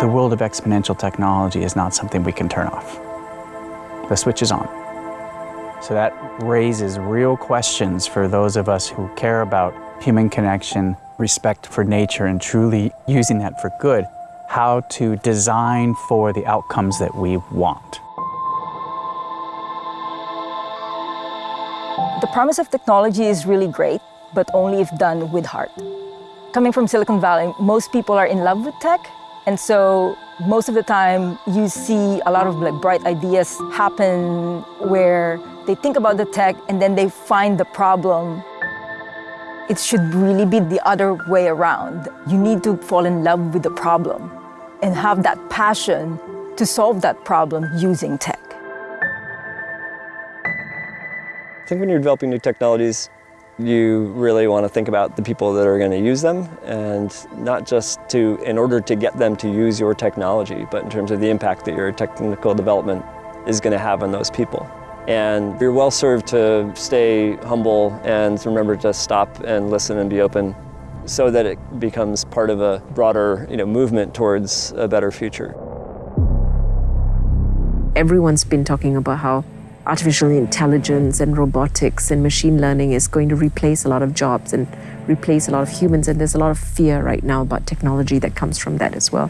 The world of exponential technology is not something we can turn off. The switch is on. So that raises real questions for those of us who care about human connection, respect for nature, and truly using that for good, how to design for the outcomes that we want. The promise of technology is really great, but only if done with heart. Coming from Silicon Valley, most people are in love with tech, and so most of the time you see a lot of like bright ideas happen where they think about the tech and then they find the problem. It should really be the other way around. You need to fall in love with the problem and have that passion to solve that problem using tech. I think when you're developing new technologies, you really want to think about the people that are going to use them and not just to, in order to get them to use your technology, but in terms of the impact that your technical development is going to have on those people. And you're well served to stay humble and remember to stop and listen and be open so that it becomes part of a broader you know, movement towards a better future. Everyone's been talking about how artificial intelligence and robotics and machine learning is going to replace a lot of jobs and replace a lot of humans. And there's a lot of fear right now about technology that comes from that as well.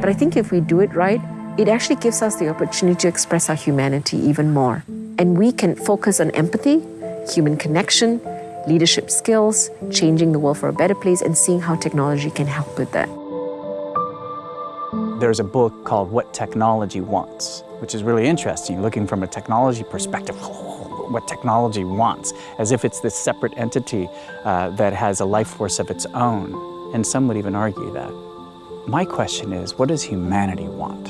But I think if we do it right, it actually gives us the opportunity to express our humanity even more. And we can focus on empathy, human connection, leadership skills, changing the world for a better place, and seeing how technology can help with that. There's a book called What Technology Wants, which is really interesting, looking from a technology perspective, what technology wants, as if it's this separate entity uh, that has a life force of its own. And some would even argue that. My question is, what does humanity want?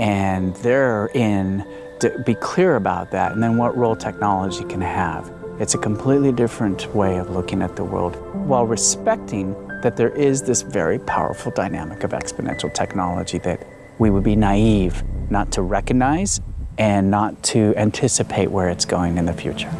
And therein, to be clear about that, and then what role technology can have. It's a completely different way of looking at the world while respecting that there is this very powerful dynamic of exponential technology that we would be naive not to recognize and not to anticipate where it's going in the future.